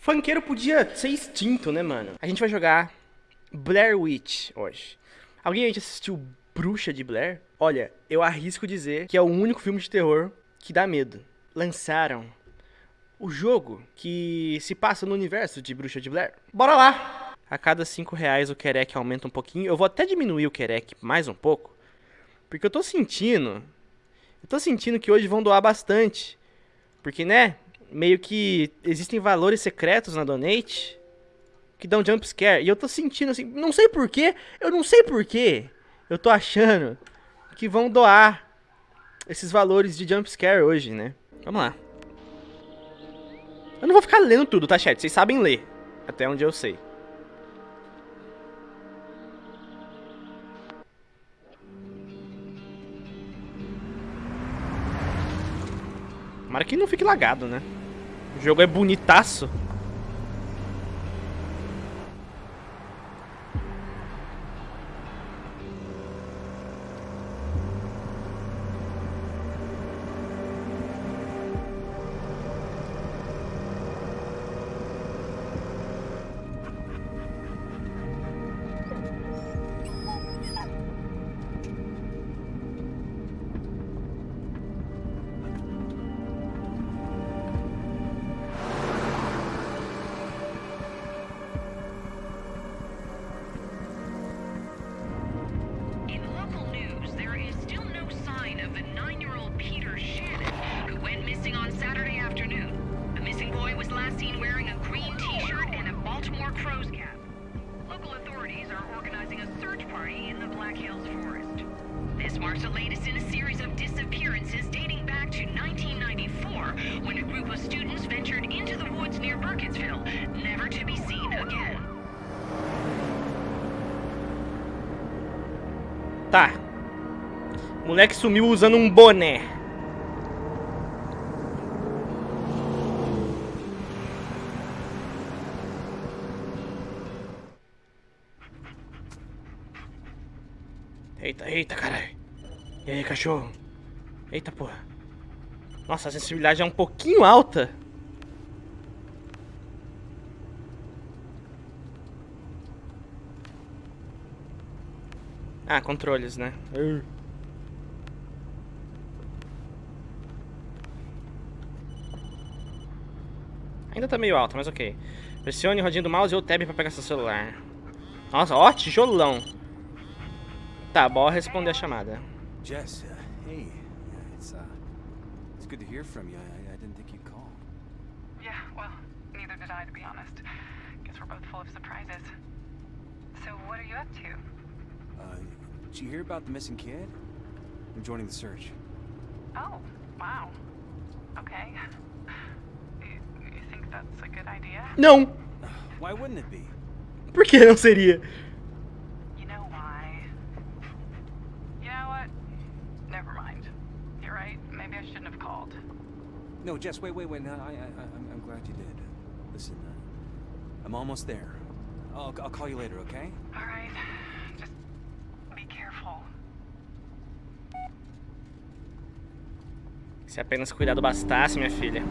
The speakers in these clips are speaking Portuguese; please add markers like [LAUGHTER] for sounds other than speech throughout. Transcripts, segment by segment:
Funkeiro podia ser extinto, né, mano? A gente vai jogar Blair Witch hoje. Alguém aí assistiu Bruxa de Blair? Olha, eu arrisco dizer que é o único filme de terror que dá medo. Lançaram o jogo que se passa no universo de Bruxa de Blair. Bora lá! A cada 5 reais o Querec aumenta um pouquinho. Eu vou até diminuir o Querec mais um pouco. Porque eu tô sentindo... Eu tô sentindo que hoje vão doar bastante. Porque, né? Meio que existem valores secretos na Donate que dão jumpscare. E eu tô sentindo assim... Não sei porquê. Eu não sei porquê. Eu tô achando que vão doar esses valores de jumpscare hoje, né? Vamos lá. Eu não vou ficar lendo tudo, tá, chat? Vocês sabem ler. Até onde eu sei. Tomara que não fique lagado, né? O jogo é bonitaço. Moleque sumiu usando um boné. Eita, eita, caralho. E aí, cachorro? Eita, porra. Nossa, a sensibilidade é um pouquinho alta. Ah, controles, né? Ur. Ainda tá meio alto, mas ok. Pressione o rodinho do mouse ou tab pra pegar seu celular. Nossa, ó, tijolão. Tá, bora responder a chamada. Jess, uh, hey. Yeah, it's uh, it's good to hear from you. I, I didn't think you'd call. Yeah, well, neither did I, to be honest. Guess we're both full of surprises. So, what are you up to? Uh, did you hear about the missing kid? I'm joining the search. Oh, wow. Okay. You, you think that's a good idea? Não! Why wouldn't it be? Por que não seria? You know why? You know what? Never mind. You're right. Maybe I shouldn't have called. No, Jess, wait, wait, wait. No, I, I, I'm, I'm glad you did. Listen, uh, I'm almost there. I'll, I'll call you later, okay? All right. Just be careful. Se apenas cuidado bastasse, minha filha.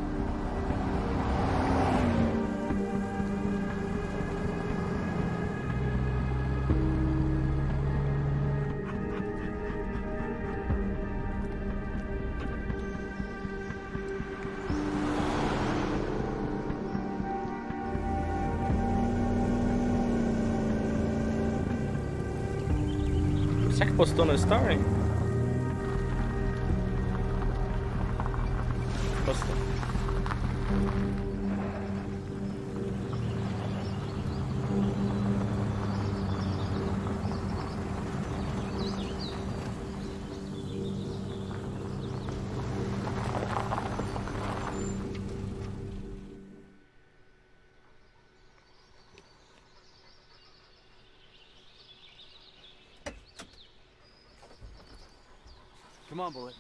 Come on, Bullet.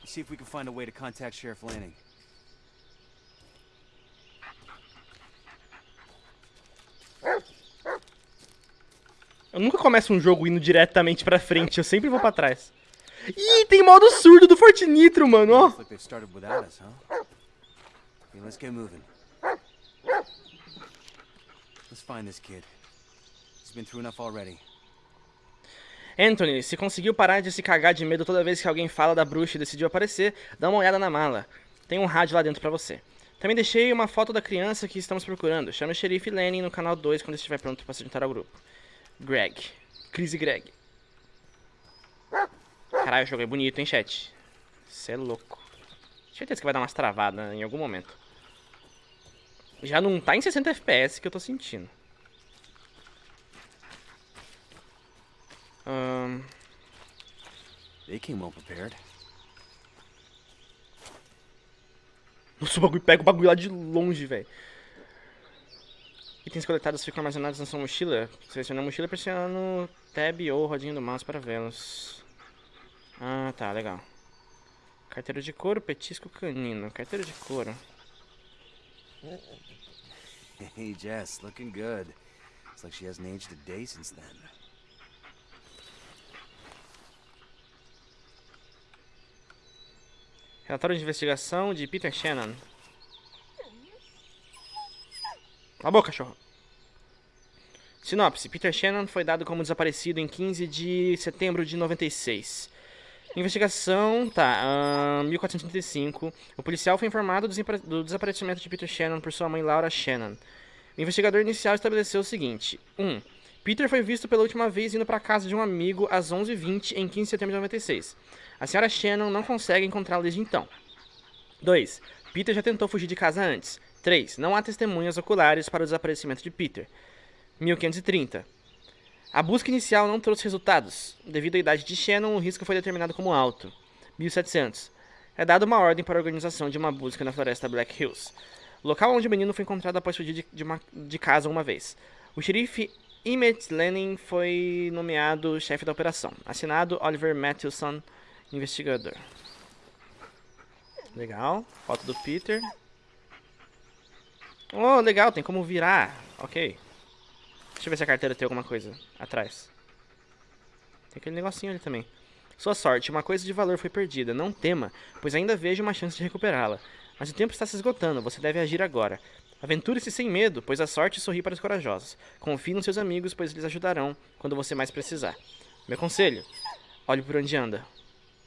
Let's see if we can find a way to contact Sheriff Lanning. Eu nunca começo um jogo indo diretamente pra frente, eu sempre vou pra trás. Ih, tem modo surdo do Fortinitro, mano, ó. Looks like they've started without us, huh? Okay, let's get moving. Let's find this kid. He's been through enough already. Anthony, se conseguiu parar de se cagar de medo toda vez que alguém fala da bruxa e decidiu aparecer, dá uma olhada na mala. Tem um rádio lá dentro pra você. Também deixei uma foto da criança que estamos procurando. Chame o xerife Lenny no canal 2 quando estiver pronto para se juntar ao grupo. Greg. Chris e Greg. Caralho, o jogo é bonito, hein, chat? Você é louco. Certeza que vai dar umas travadas em algum momento. Já não tá em 60 FPS que eu tô sentindo. Ahn... They came well prepared. Nossa, o bagulho pega o bagulho lá de longe, velho. Itens coletados ficam armazenados na sua mochila. Selecione a mochila pressionando tab ou rodinha do mouse para vê-los. Ah, tá, legal. Carteira de couro, petisco canino. Carteira de couro. [LAUGHS] Hey, Jess, looking good. It's like she hasn't aged a day since then. Relatório de investigação de Peter Shannon. Cala a boca, cachorro. Sinopse: Peter Shannon foi dado como desaparecido em 15 de setembro de 96. Investigação, tá, ahn, 1435. O policial foi informado do desapare- do desaparecimento de Peter Shannon por sua mãe Laura Shannon. O investigador inicial estabeleceu o seguinte: 1. Um, Peter foi visto pela última vez indo para casa de um amigo às 11h20 em 15 de setembro de 96. A senhora Shannon não consegue encontrá-lo desde então. 2. Peter já tentou fugir de casa antes. 3. Não há testemunhas oculares para o desaparecimento de Peter. 1530. A busca inicial não trouxe resultados. Devido à idade de Shannon, o risco foi determinado como alto. 1700. É dada uma ordem para a organização de uma busca na floresta Black Hills. Local onde o menino foi encontrado após fugir de, de, uma- de casa uma vez. O xerife Emmett Lennon foi nomeado chefe da operação. Assinado Oliver Matthewson, investigador. Legal. Foto do Peter. Oh, legal, tem como virar. Ok. Deixa eu ver se a carteira tem alguma coisa atrás. Tem aquele negocinho ali também. Sua sorte, uma coisa de valor foi perdida. Não tema, pois ainda vejo uma chance de recuperá-la. Mas o tempo está se esgotando, você deve agir agora. Aventure-se sem medo, pois a sorte sorri para os corajosos. Confie nos seus amigos, pois eles ajudarão quando você mais precisar. Meu conselho, olhe por onde anda.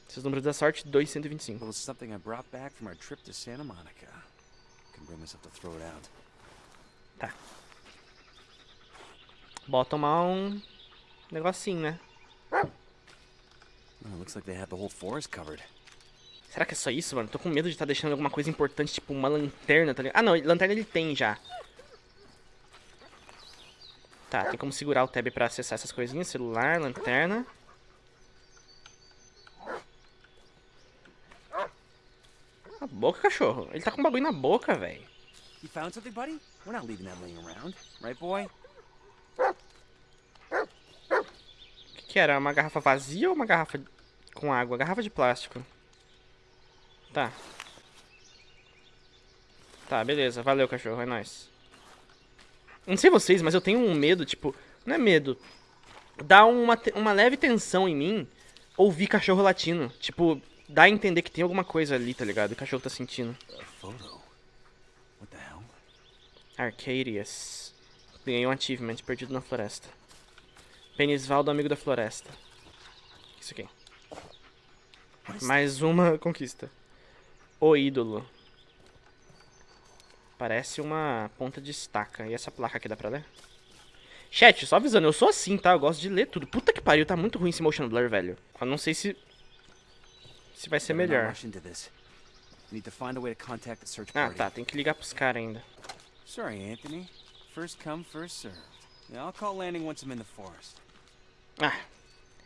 Seus números da sorte, 2125. Well, Can bring myself to throw it out. Tá. Bota tomar um negocinho, né? It looks like they had the whole forest covered. Será que é só isso, mano? Tô com medo de estar deixando alguma coisa importante, tipo uma lanterna, tá ligado? Ah, não, lanterna ele tem já. Tá, tem como segurar o tab pra acessar essas coisinhas. Celular, lanterna. A boca, cachorro. Ele tá com um bagulho na boca, velho. You found something, buddy? We're not leaving that laying around, right, boy? O que, que era? Uma garrafa vazia ou uma garrafa com água? Garrafa de plástico. Tá. Tá, beleza. Valeu, cachorro. É nóis. Não sei vocês, mas eu tenho um medo, tipo... Não é medo. Dá uma, uma leve tensão em mim ouvir cachorro latindo. Tipo, dá a entender que tem alguma coisa ali, tá ligado? O cachorro tá sentindo. Arcadius. Ganhei um achievement perdido na floresta. Penisvaldo, amigo da floresta. Isso aqui. Mais uma [LAUGHS] conquista. O ídolo. Parece uma ponta de estaca. E essa placa aqui dá pra ler? Chat, só avisando, eu sou assim, tá? Eu gosto de ler tudo. Puta que pariu, tá muito ruim esse motion blur, velho. Eu não sei se... Se vai ser melhor. Ah, tá. Tem que ligar pros caras ainda. Sorry, Anthony. First come, first served. I'll call landing once I'm in the forest. Ah.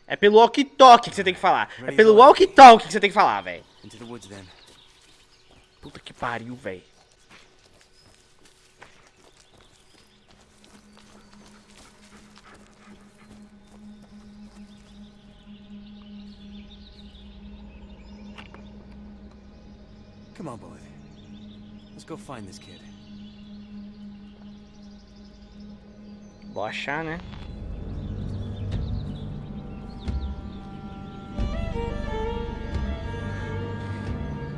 É pelo walkie-talkie que você tem que falar. É pelo walkie-talkie que você tem que falar, velho. Puta que pariu, velho. Come on, boy. Let's go find this kid. Vou achar, né?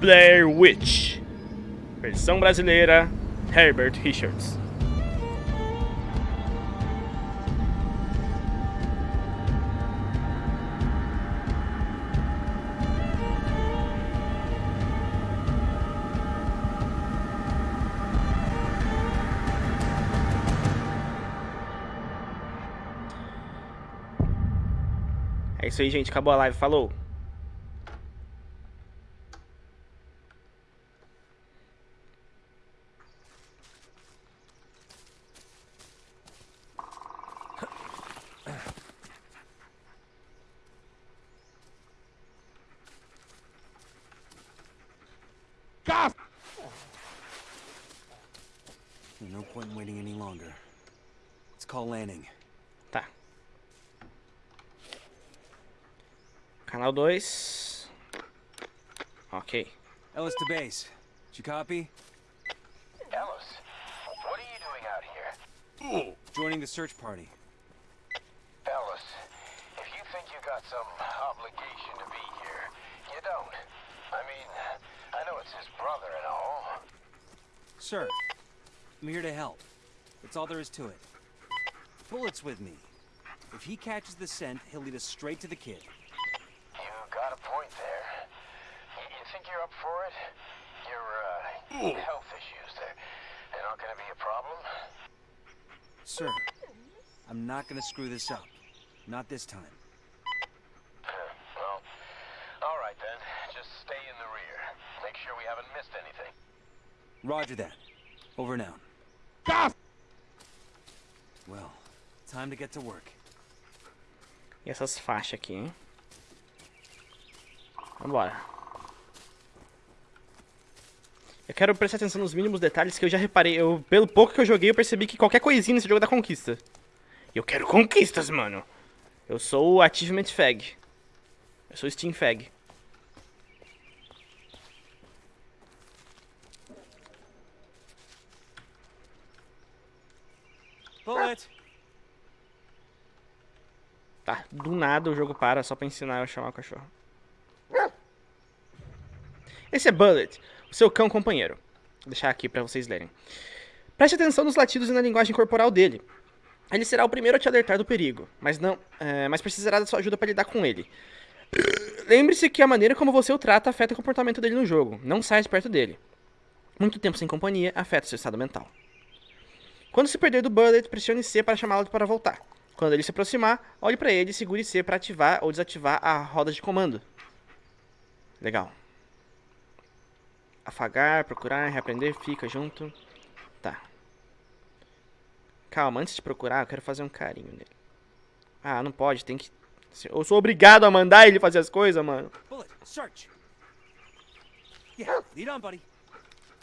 Blair Witch. Versão brasileira, Herbert Richards. Isso aí, gente. Acabou a live. Falou. To base. Did you copy? Ellis, what are you doing out here? Joining the search party. Ellis, if you think you got some obligation to be here, you don't. I mean, I know it's his brother and all. Sir, I'm here to help. That's all there is to it. Bullet's with me. If he catches the scent, he'll lead us straight to the kid. You got a point there. Y- You think you're up for it? Your, uh, health issues, they're, they're not gonna be a problem? Sir, I'm not gonna screw this up. Not this time. well, alright then. Just stay in the rear. Make sure we haven't missed anything. Roger that. Over now. out. Well, time to get to work. E essas faixas aqui, hein? Vambora. Quero prestar atenção nos mínimos detalhes que eu já reparei. Eu, pelo pouco que eu joguei, eu percebi que qualquer coisinha nesse jogo dá conquista. Eu quero conquistas, mano. Eu sou o Achievement Fag. Eu sou o Steam Fag. Bullet! Tá, do nada o jogo para só pra ensinar eu a chamar o cachorro. Esse é Bullet, o seu cão companheiro. Vou deixar aqui pra vocês lerem. Preste atenção nos latidos e na linguagem corporal dele. Ele será o primeiro a te alertar do perigo, mas não, é, mas precisará da sua ajuda para lidar com ele. Lembre-se que a maneira como você o trata afeta o comportamento dele no jogo. Não saia perto dele. Muito tempo sem companhia afeta seu estado mental. Quando se perder do Bullet, pressione C para chamá-lo para voltar. Quando ele se aproximar, olhe para ele e segure C para ativar ou desativar a roda de comando. Legal. Afagar, procurar, reaprender, fica junto. Tá. Calma, antes de procurar, eu quero fazer um carinho nele. Ah, não pode, tem que. Eu sou obrigado a mandar ele fazer as coisas, mano.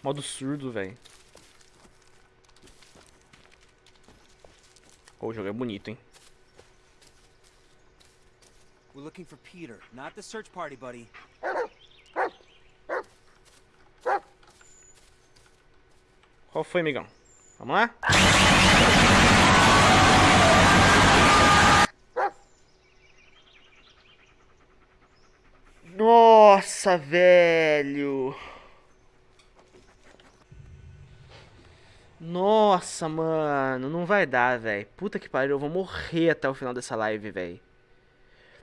Modo surdo, velho. Oh, o jogo é bonito, hein? We're looking for Peter, not the search party, buddy. Qual foi, amigão? Vamos lá? Nossa, velho. Nossa, mano, não vai dar, velho. Puta que pariu, eu vou morrer até o final dessa live, velho.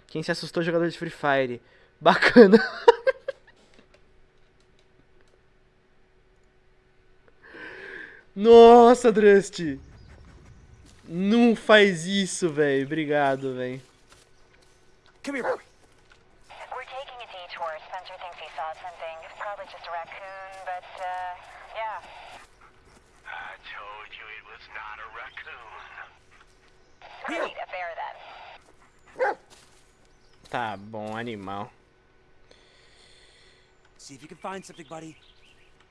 Quem se assustou, jogador de Free Fire. Bacana. [LAUGHS] Nossa, Drust. Não faz isso, velho. Obrigado, velho. Come here. We're taking a detour. Spencer thinks he saw something. Probably just a raccoon, but, uh, yeah. I told you it was not a raccoon. Great, a bear then. Tá bom, animal. See if you can find something, buddy.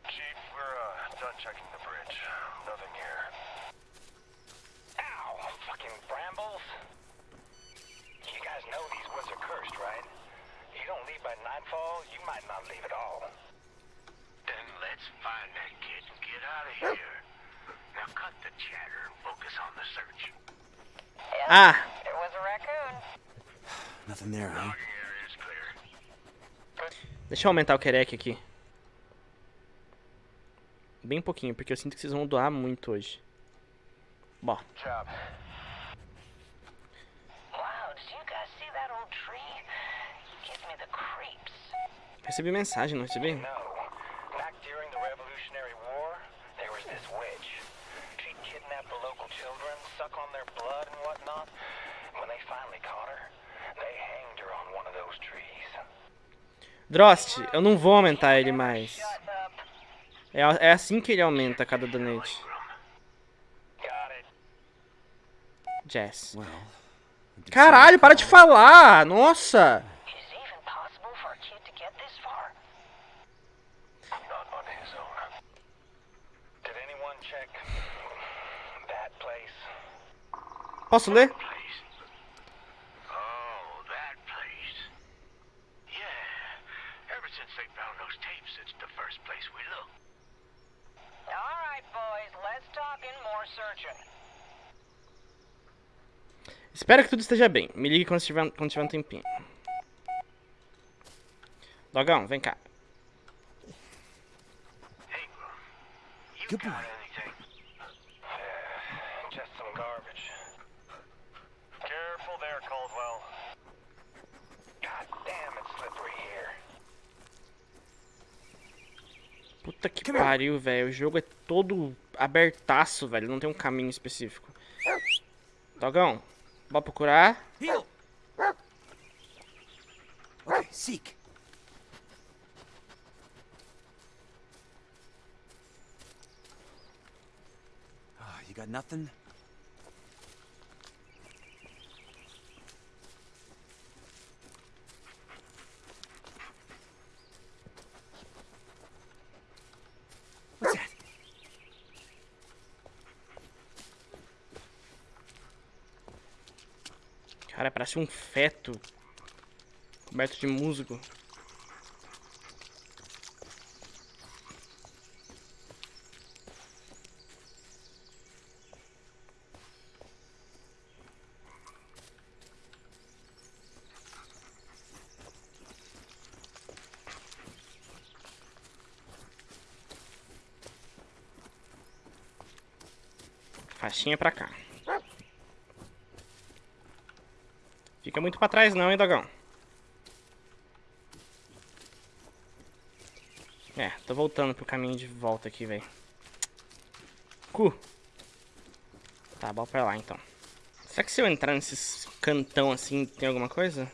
Chief, we're uh, done checking the bridge. Nothing here. Ow! Fucking brambles! You guys know these woods are cursed, right? You don't leave by nightfall, you might not leave at all. Then let's find that kid and get out of here. Now cut the chatter and focus on the search. Ah, It was a raccoon. [SIGHS] Nothing there, huh? Logging area is clear. deixa eu aumentar o querec aqui. Bem pouquinho, porque eu sinto que vocês vão doar muito hoje. Bom, Job. Wow, did you guys see that old tree? Gives me the creeps. recebi mensagem, não recebi? No. Back during the Revolutionary War, there was this witch. She'd kidnap the local children, suck on their blood and whatnot. When they finally caught her, They hanged her on one of those trees. Drost, eu não vou aumentar ele mais. É, é assim que ele aumenta cada donate. Jess. Caralho, para de falar! Nossa! Is it even possible for a kid to get this far? Not on his own. Did anyone check that place? Posso ler? place. Oh, that place. Yeah. Ever since they found those tapes, it's the first place we looked. All right, boys, let's talk in more searching. Espero que tudo esteja bem. Me ligue quando tiver, quando tiver um tempinho. Dogão, vem cá. Good got boy. Puta que pariu, velho. O jogo é todo abertaço, velho. Não tem um caminho específico. Dogão, bora procurar. Heel! Okay, seek. Ah, you got nothing? What's that? Cara, parece um feto. Coberto de musgo. Faixinha pra cá. Fica muito pra trás não, hein, Dogão? É, tô voltando pro caminho de volta aqui, velho. Cu. Tá, bora pra lá, então. Será que se eu entrar nesses cantão assim, tem alguma coisa?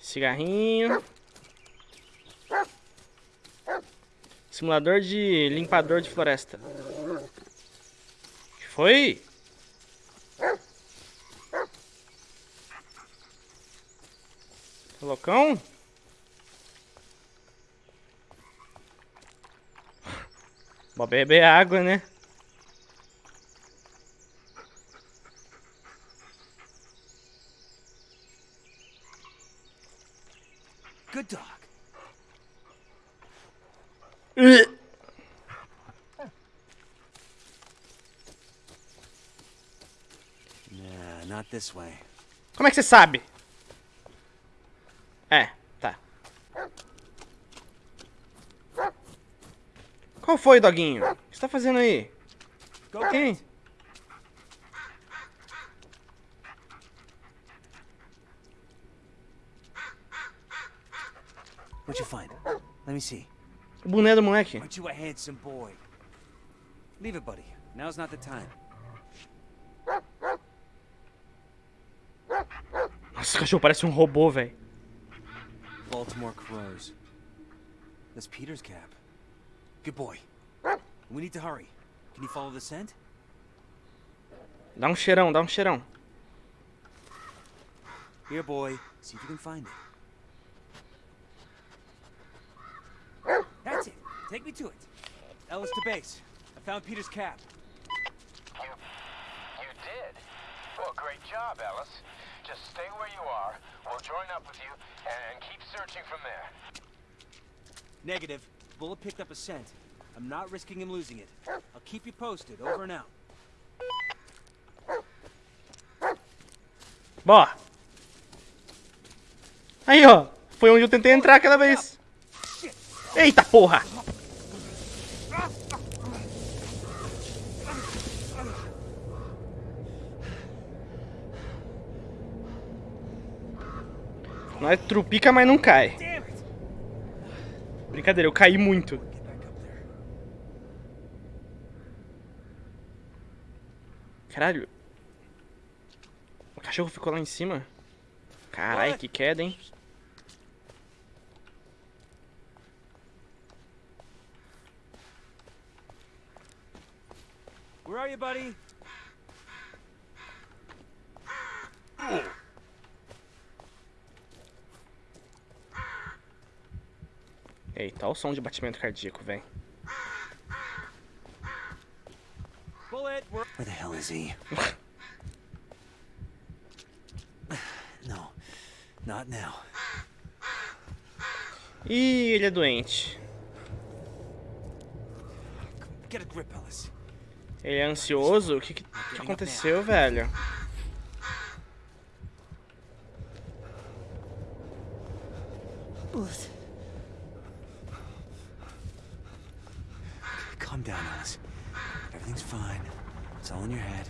Cigarrinho. Simulador de limpador de floresta. Que foi? Loucão? Vou beber água, né? Good dog. Nah, not this way. Como é que você sabe? É, tá. Qual foi, doguinho? O que você tá fazendo aí? Quem? What'd you find? Let me see. O boné do moleque. Aren't you a handsome boy? Leave it, buddy. Now's not the time. Nossa, esse cachorro parece um robô, velho. Baltimore crows. That's Peter's cap. Good boy. We need to hurry. Can you follow the scent? Dá um cheirão, dá um cheirão. Here, boy. See if you can find it. That's it. Take me to it. Ellis to base. I found Peter's cap. You, you did? Well, great job, Ellis. Just stay where you are. We'll join up with you and keep searching from there. Negative. Bullet picked up a scent. I'm not risking him losing it. I'll keep you posted. Over and out. Aí, ó. Foi onde eu tentei entrar aquela vez. Eita porra! Nós trupica, mas não cai. Brincadeira, eu caí muito. Get back up there. Caralho. cachorro ficou lá em cima? Carai, What? que queda, hein? Where are you, buddy? Eita, olha o som de batimento cardíaco, velho. Bullet, where... The hell is he? no, not now. Ih, ele é doente. Get a grip, Ellis. Ele é ansioso? O que, que, que aconteceu, velho? Bullet. Calm down, Alice. Everything's fine. It's all in your head.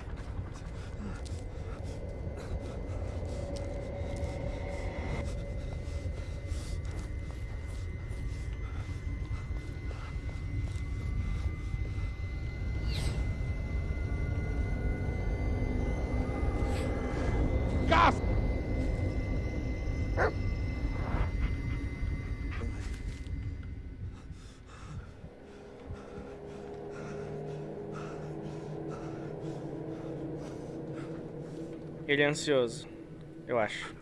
Ele é ansioso. Eu acho.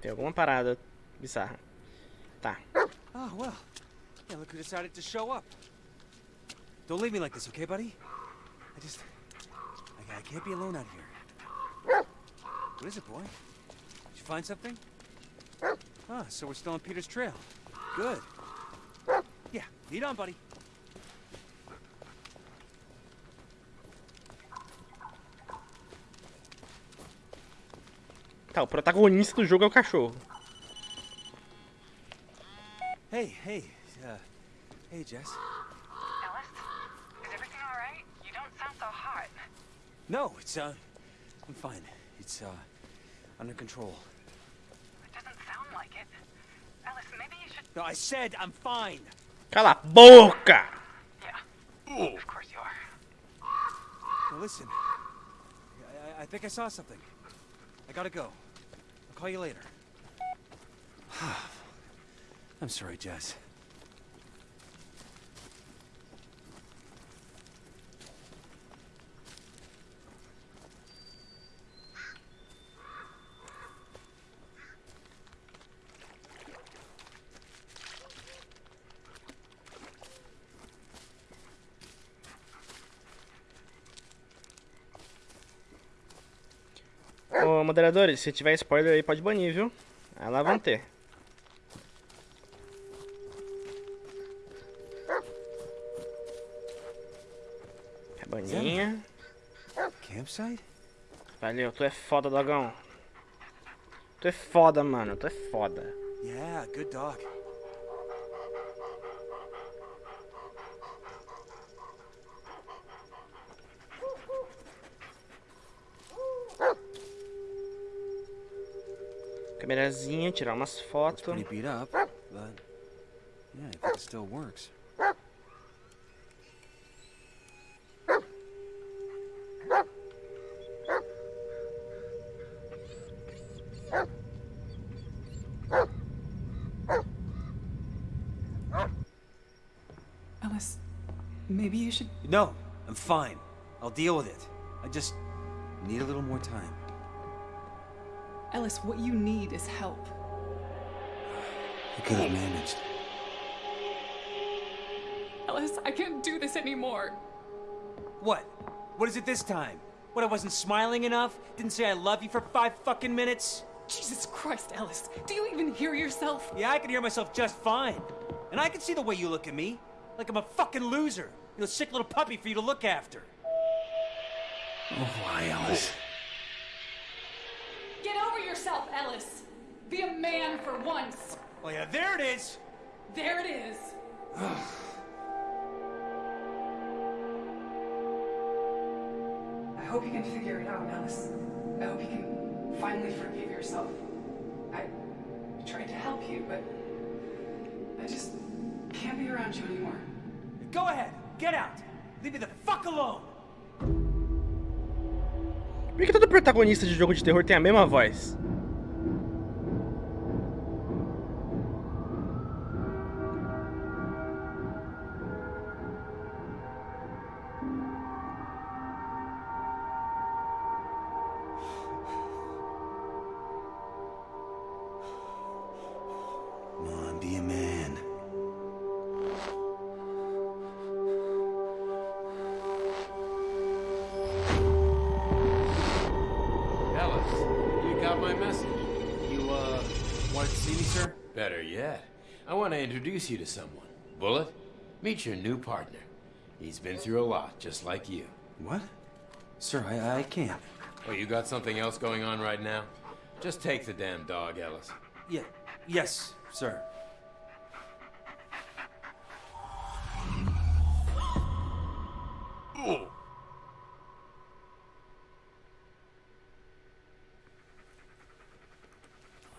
Tem alguma parada bizarra. Tá. Oh, well. Yeah, look who decided to show up. Don't leave me like this, okay, buddy? I just... I, I can't be alone out here. What is it, boy? Did you find something? Ah, so we're still on Peter's trail. Good. Yeah, lead on, buddy. Tá, o protagonista do jogo é o cachorro. Hey, hey, uh, hey, Jess. Ellis, is everything all right? You don't sound so hot. No, it's, uh, I'm fine. It's, uh, under control. It doesn't sound like it. Ellis, maybe you should. No, I said I'm fine. Cala a boca! Yeah. Of course you are. Now listen, I, I, I think I saw something. I gotta go. Call you later. [SIGHS] I'm sorry, Jess. Moderadores, se tiver spoiler aí, pode banir, viu? Aí lá vão ter. É baninha. Campsite? Valeu, tu é foda, dogão. Tu é foda, mano. Tu é foda. Yeah, good dog. Câmerazinha, tirar umas fotos. Works. Ellis, maybe you should. No, I'm fine. I'll deal with it. I just need a little more time. Ellis, what you need is help. I could have managed. Ellis, I can't do this anymore. What? What is it this time? What, I wasn't smiling enough? Didn't say I love you for five fucking minutes? Jesus Christ, Ellis. Do you even hear yourself? Yeah, I can hear myself just fine. And I can see the way you look at me. Like I'm a fucking loser. You know, sick little puppy for you to look after. Oh, why, Alice? Get over yourself, Ellis. Be a man for once. Oh, yeah, there it is. There it is. [SIGHS] I hope you can figure it out, Ellis. I hope you can finally forgive yourself. I tried to help you, but I just can't be around you anymore. Go ahead. Get out. Leave me the fuck alone! Por que todo protagonista de jogo de terror tem a mesma voz? Introduce you to someone. Bullet, meet your new partner. He's been through a lot, just like you. What? Sir, I, I can't. Oh, you got something else going on right now? Just take the damn dog, Ellis. Yeah, yes, sir.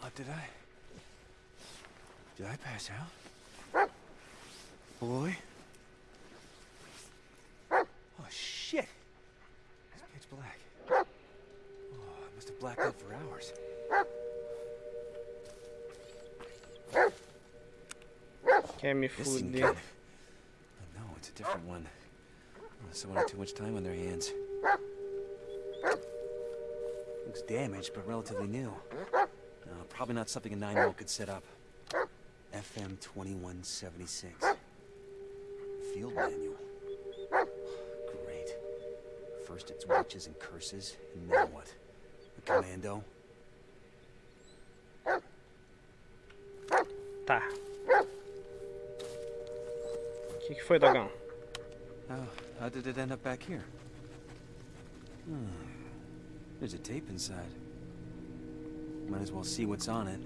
What did I? Did I pass out? Boy? Oh shit! It's pitch black. Oh, I must have blacked out for hours. Me This isn't fuder. good. Oh, no, it's a different one. Someone had too much time on their hands. Looks damaged, but relatively new. Uh, probably not something a nine-year-old could set up. FM 2176. Field manual. Great. First it's witches and curses, and now what? A commando? Tá. O que, que foi, Dogão? How, how did it end up back here? Hmm. There's a tape inside. Might as well see what's on it.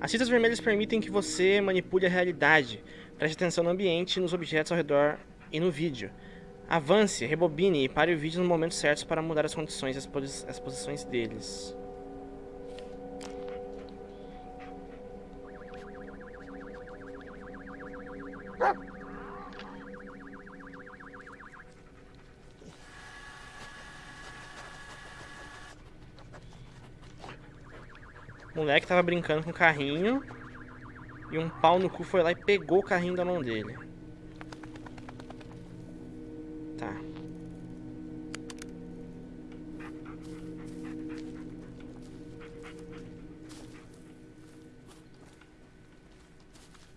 As fitas vermelhas permitem que você manipule a realidade. Preste atenção no ambiente, nos objetos ao redor e no vídeo. Avance, rebobine e pare o vídeo no momento certo para mudar as condições e as, posi- as posições deles. Moleque tava brincando com o carrinho e um pau no cu foi lá e pegou o carrinho da mão dele. Tá.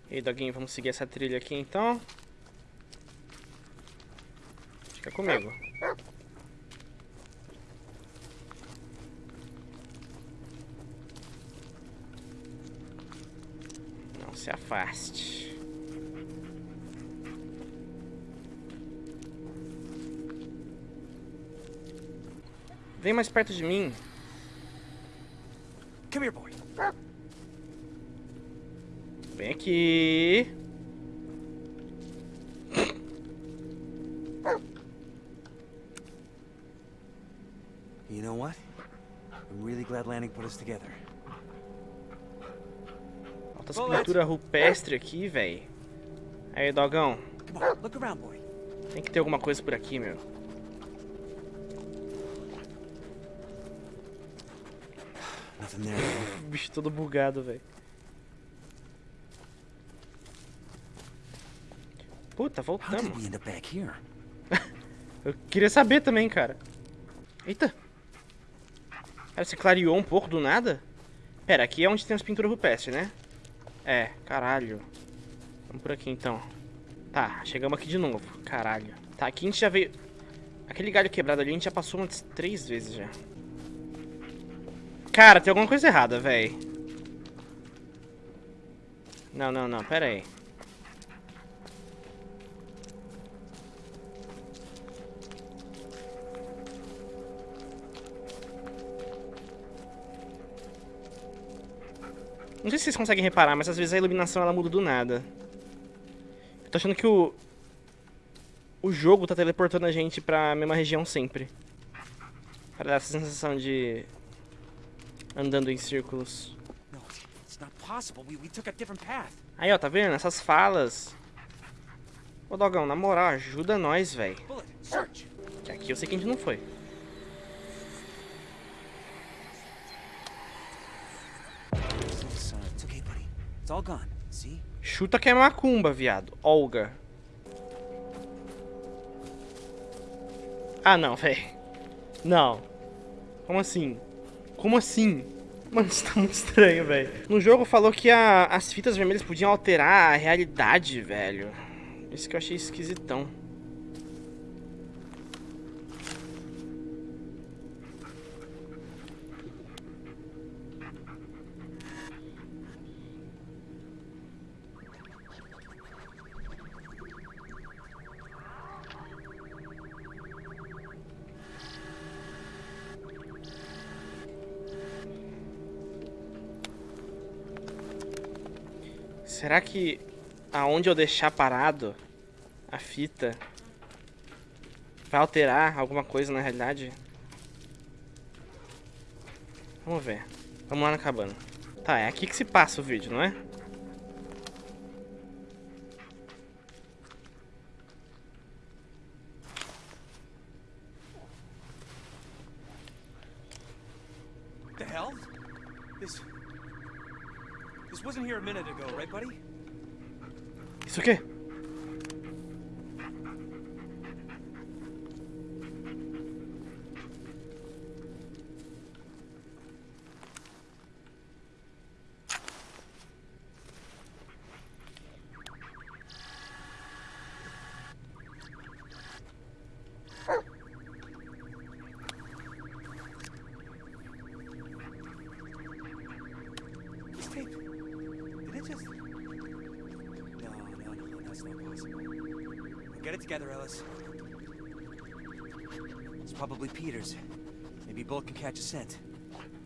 E aí, Doguinho, vamos seguir essa trilha aqui então. Fica comigo. Afaste. Vem mais perto de mim. Come here, boy. Vem aqui. You know what? I'm really glad Lanning put us together. Alta escultura rupestre aqui, véi. Aí, dogão. Tem que ter alguma coisa por aqui, meu. O [LAUGHS] bicho todo bugado, velho. Puta, voltamos. [LAUGHS] Eu queria saber também, cara. Eita. Cara, você clareou um pouco do nada? Pera, aqui é onde tem as pinturas rupestres, né? É, caralho. Vamos por aqui então. Tá, chegamos aqui de novo. Caralho. Tá, aqui a gente já veio... Aquele galho quebrado ali a gente já passou umas três vezes já. Cara, tem alguma coisa errada, véi. Não, não, não, pera aí. Não sei se vocês conseguem reparar, mas às vezes a iluminação ela muda do nada. Eu tô achando que o... O jogo tá teleportando a gente pra mesma região sempre. Para dar essa sensação de... Andando em círculos. Aí, ó, tá vendo? Essas falas. Ô, Dogão, na moral, ajuda nós, velho. Que aqui eu sei que a gente não foi. It's, uh, it's okay, buddy. It's all gone. See? Chuta que é macumba, viado. Olga. Ah, não, velho. Não. Como assim? Como assim? Mano, isso tá muito estranho, velho. No jogo falou que a- as fitas vermelhas podiam alterar a realidade, velho. Isso que eu achei esquisitão. Será que aonde eu deixar parado a fita vai alterar alguma coisa na realidade? Vamos ver. Vamos lá na cabana. Tá, é aqui que se passa o vídeo, não é?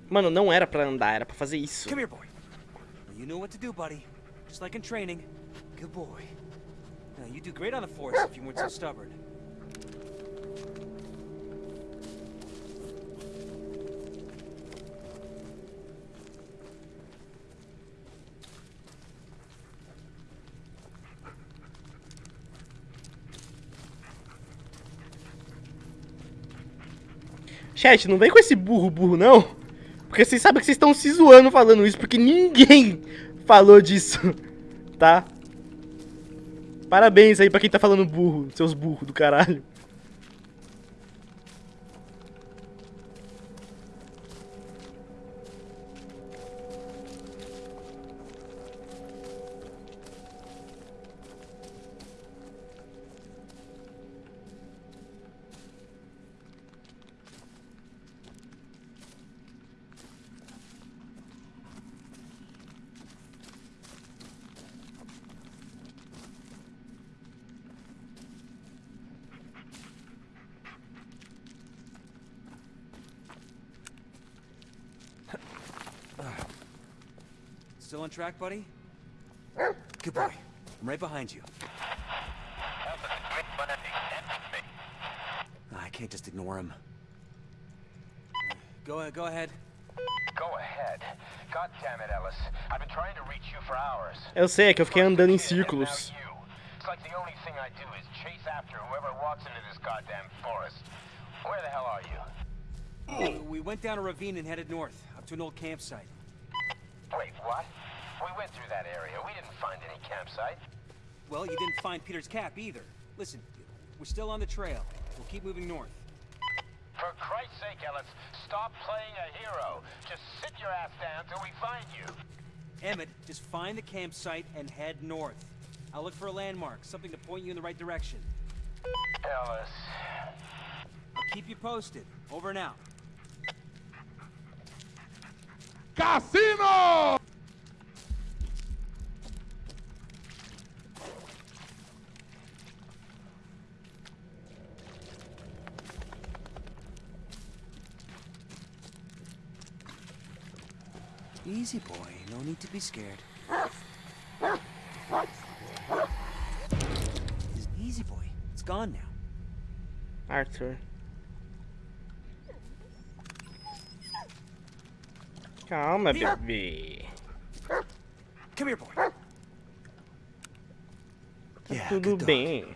Mano, não era pra andar, era pra fazer isso. Come here, boy. You know what to do, buddy. Just like in training. Good boy. Now, you do great on the force if you weren't so stubborn. Chat, não vem com esse burro burro, não. Porque vocês sabem que vocês estão se zoando falando isso, porque ninguém [LAUGHS] falou disso, [LAUGHS] tá? Parabéns aí pra quem tá falando burro, seus burros do caralho. Track, buddy? Good boy. I'm right behind you. I can't just ignore him. Go, go ahead. Go ahead. God damn it, Ellis. I've been trying to reach you for hours. Eu sei, é que eu fiquei andando em And now círculos. you. It's like the only thing I do is chase after whoever walks into this goddamn forest. Where the hell are you? Uh, we went down a ravine and headed north, up to an old campsite. Wait, what? We went through that area. We didn't find any campsite. Well, you didn't find Peter's cap either. Listen, we're still on the trail. We'll keep moving north. For Christ's sake, Ellis, stop playing a hero. Just sit your ass down till we find you. Emmett, just find the campsite and head north. I'll look for a landmark, something to point you in the right direction. Ellis. I'll keep you posted. Over and out. Easy, boy. No need to be scared. Easy, boy. It's gone now. Arthur. Calma, Here. bebê. Come here, boy. Tá Yeah, tudo good dog. bem.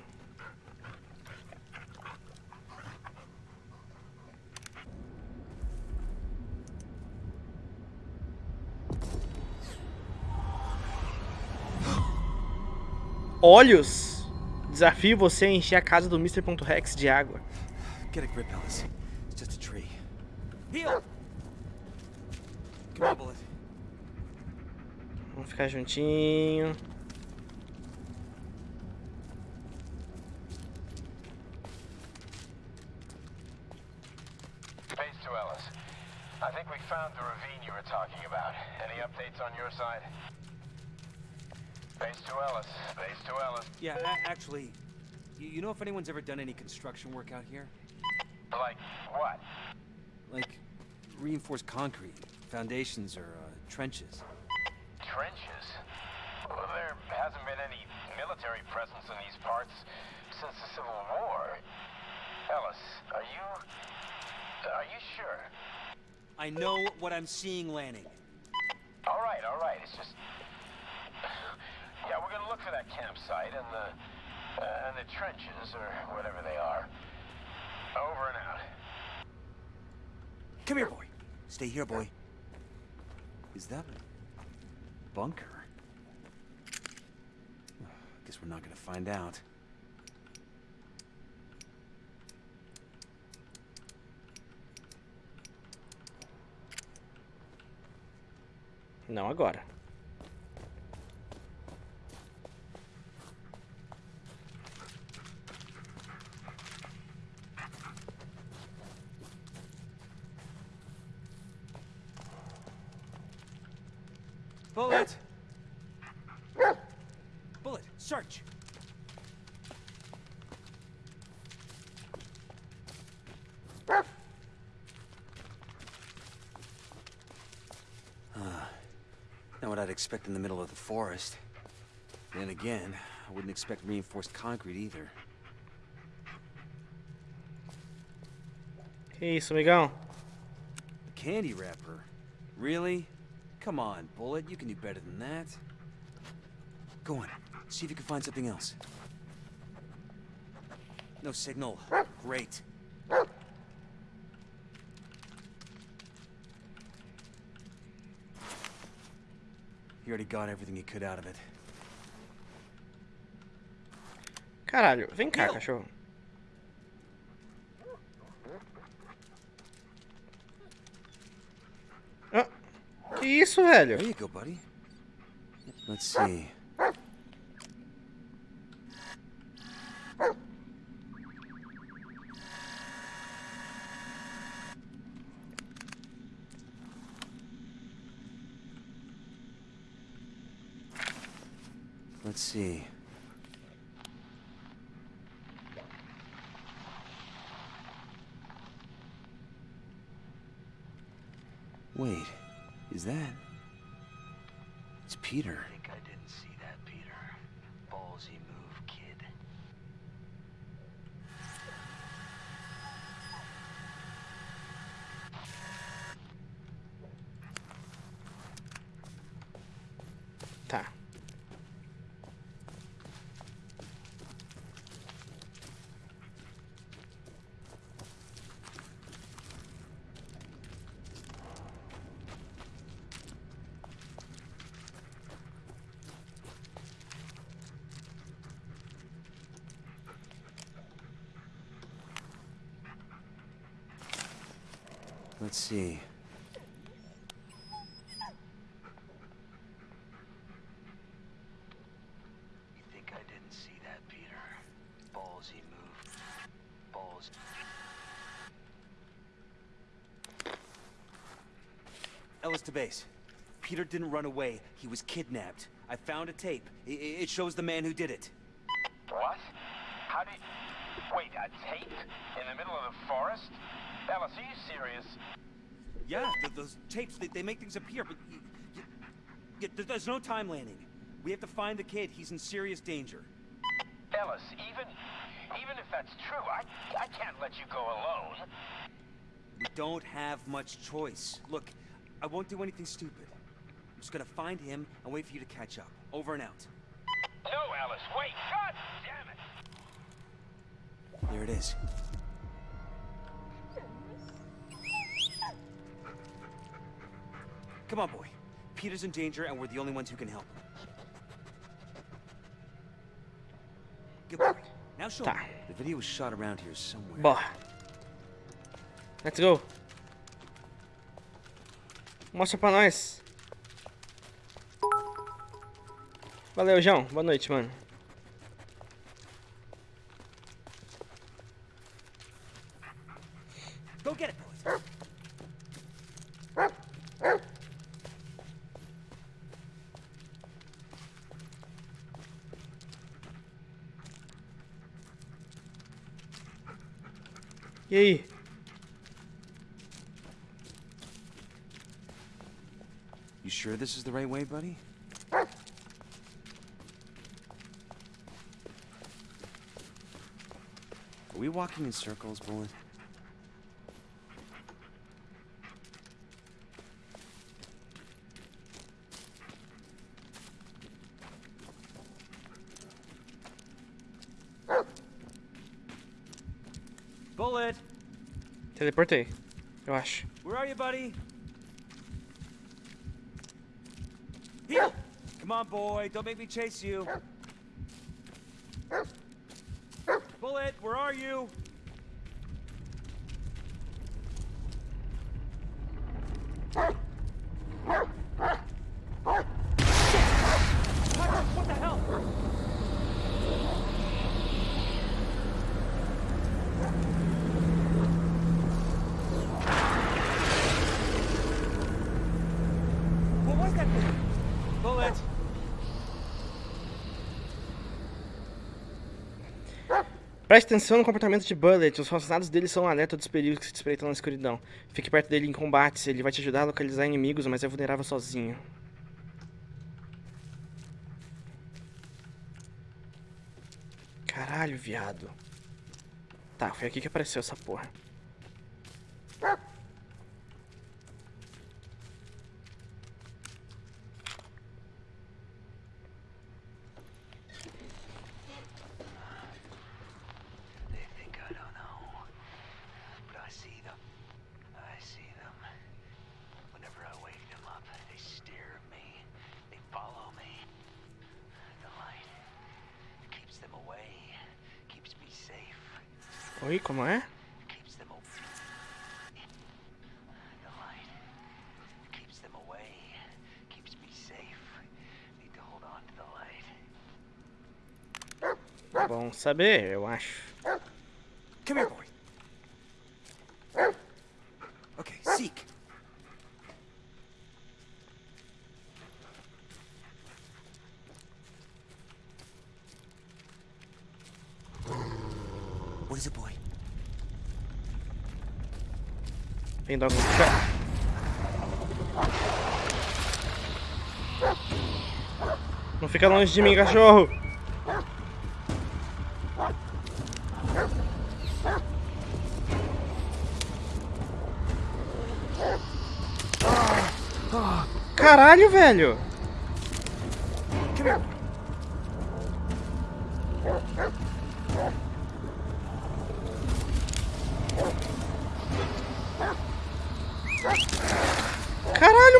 Olhos! Desafio você a encher a casa do Mr.Rex de água. Get a grip, Ellis. It's just a tree. Heel! Come on, Bullet. Vamos ficar juntinho. Base to Ellis. I think we found the ravine you were talking about. Any updates on your side? Base to Ellis. Base to Ellis. Yeah, actually, you, you know if anyone's ever done any construction work out here? Like what? Like reinforced concrete, foundations, or uh, trenches? Trenches? Well, there hasn't been any military presence in these parts since the Civil War. Ellis, are you... Are you sure? I know what I'm seeing, Lanning. All right, all right. It's just... Yeah, we're gonna look for that campsite and the... Uh, and the trenches, or whatever they are. Over and out. Come here, boy. Stay here, boy. Is that a bunker? I [SIGHS] guess we're not gonna find out. Não agora. Bullet! Bullet, search! Ah, not what I'd expect in the middle of the forest. Then again, I wouldn't expect reinforced concrete either. Que isso, amigão? Candy wrapper? Really? Come on, Bullet, you can do better than that. Go on, see if you can find something else. No signal. Great. Got everything he could out of it. Caralho, vem cá, cachorro. Ah, que isso, velho? There you go, buddy. Let's see. Let's see. Wait, is that? It's Peter. I think I didn't see that, Peter. Ballsy move, kid. Tá. Let's see. You think I didn't see that, Peter? Ballsy move. Balls. Ellis to base. Peter didn't run away. He was kidnapped. I found a tape. I- it shows the man who did it. What? How did... Wait, a tape? In the middle of the forest? You serious? Yeah, th- those tapes, they, they make things appear, but... y- y- y- th- there's no time landing. We have to find the kid. He's in serious danger. Ellis, even... Even if that's true, I, I can't let you go alone. We don't have much choice. Look, I won't do anything stupid. I'm just gonna find him and wait for you to catch up. Over and out. No, Alice, wait! God damn it! There it is. Come on, boy. Peter's in danger, and we're the only ones who can help. Good boy. Now show me. The video was shot around here somewhere. Bah. Let's go. Mostra pra nós. Valeu, João. Boa noite, mano. Go get it, boys. Aí? You sure this is the right way, buddy? Are we walking in circles, Bullet? Teleportei. Eu acho. where are you, buddy? Here! Come on, boy, don't make me chase you. Bullet, where are you? What the hell? What was that thing? Bullet! Preste atenção no comportamento de Bullet. Os rosnados dele são um alerta dos perigos que se espreitam na escuridão. Fique perto dele em combates. Ele vai te ajudar a localizar inimigos, mas é vulnerável sozinho. Caralho, viado. Tá, foi aqui que apareceu essa porra. They think I don't know. But I see them. I see them. Whenever I wake them up, they stare at me. They follow me. The light keeps them away. Keeps me safe. Oi, como é? Keeps them away. The light keeps them away. Keeps me safe. Need to hold on to the light. Bom saber, eu acho. Come here, boy. Okay, seek. What is it, boy? Dog no chão. Não fica longe de mim, cachorro. Caralho, velho.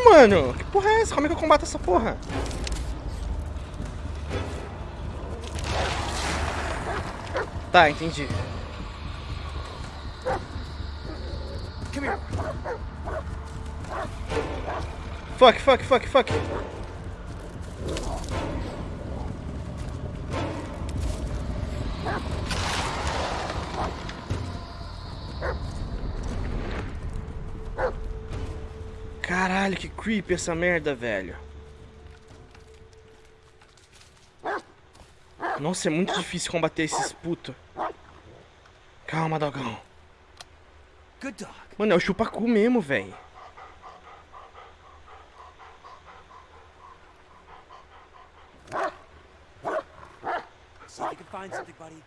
Caralho, mano. Que porra é essa? Como é que eu combato essa porra? Tá, entendi. Fuck, fuck, fuck, fuck. Creepy essa merda, velho. Nossa, é muito difícil combater esses putos. Calma, dogão. Mano, é o chupacu mesmo, velho. See if you can find something, buddy.